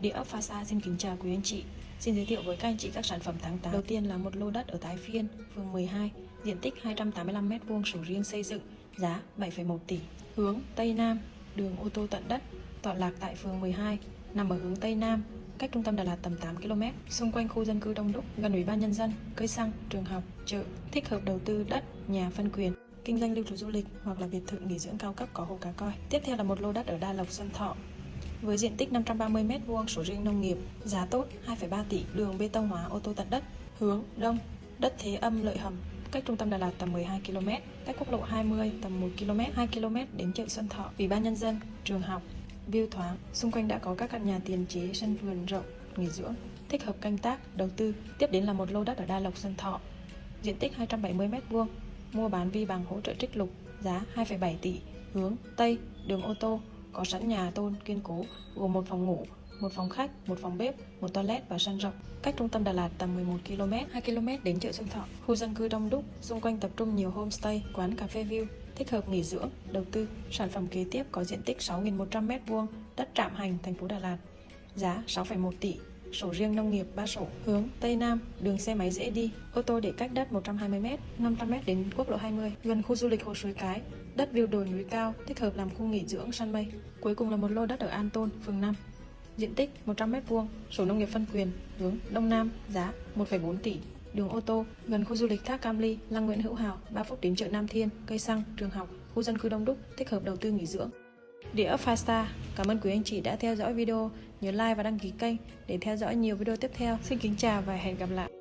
Địa ốc Pha Sa xin kính chào quý anh chị. Xin giới thiệu với các anh chị các sản phẩm tháng 8. Đầu tiên là một lô đất ở Thái Phiên, phường 12, diện tích 285m2 sổ riêng xây dựng, giá 7,1 tỷ. Hướng Tây Nam, đường ô tô tận đất, tọa lạc tại phường 12, nằm ở hướng Tây Nam, cách trung tâm Đà Lạt tầm 8 km, xung quanh khu dân cư đông đúc, gần ủy ban nhân dân, cây xăng, trường học, chợ, thích hợp đầu tư đất, nhà phân quyền, kinh doanh lưu trú du lịch hoặc là biệt thự nghỉ dưỡng cao cấp có hồ cá coi. Tiếp theo là một lô đất ở Đa Lộc Xuân Thọ, với diện tích 530m2 sổ riêng nông nghiệp, giá tốt 2,3 tỷ, đường bê tông hóa ô tô tận đất, hướng đông, đất thế âm lợi hầm, cách trung tâm Đà Lạt tầm 12 km, cách quốc lộ 20 tầm 1 km, 2 km đến chợ Xuân Thọ, ủy ban nhân dân, trường học, view thoáng, xung quanh đã có các căn nhà tiền chế, sân vườn rộng, nghỉ dưỡng, thích hợp canh tác, đầu tư. Tiếp đến là một lô đất ở Đa Lộc Xuân Thọ, diện tích 270m2, mua bán vi bằng hỗ trợ trích lục, giá 2,7 tỷ, hướng Tây, đường ô tô, có sẵn nhà tôn kiên cố gồm một phòng ngủ, một phòng khách, một phòng bếp, một toilet và sân rộng. Cách trung tâm Đà Lạt tầm 11 km, 2 km đến chợ Xuân Thọ. Khu dân cư đông đúc, xung quanh tập trung nhiều homestay, quán cà phê view, thích hợp nghỉ dưỡng, đầu tư. Sản phẩm kế tiếp có diện tích 6.100 m2, đất trạm hành, thành phố Đà Lạt. Giá 6,1 tỷ, sổ riêng nông nghiệp 3 sổ, hướng Tây Nam, đường xe máy dễ đi, ô tô để cách đất 120m, 500m đến quốc lộ 20, gần khu du lịch Hồ Suối Cái, đất view đồi núi cao, thích hợp làm khu nghỉ dưỡng săn mây. Cuối cùng là một lô đất ở An Tôn, phường 5. Diện tích 100m2, sổ nông nghiệp phân quyền, hướng Đông Nam, giá 1,4 tỷ, đường ô tô, gần khu du lịch Thác Cam Ly, Lăng Nguyễn Hữu Hào, 3 phút đến chợ Nam Thiên, cây xăng, trường học, khu dân cư đông đúc, thích hợp đầu tư nghỉ dưỡng. Địa ốc Fasta. Cảm ơn quý anh chị đã theo dõi video. Nhớ like và đăng ký kênh để theo dõi nhiều video tiếp theo. Xin kính chào và hẹn gặp lại.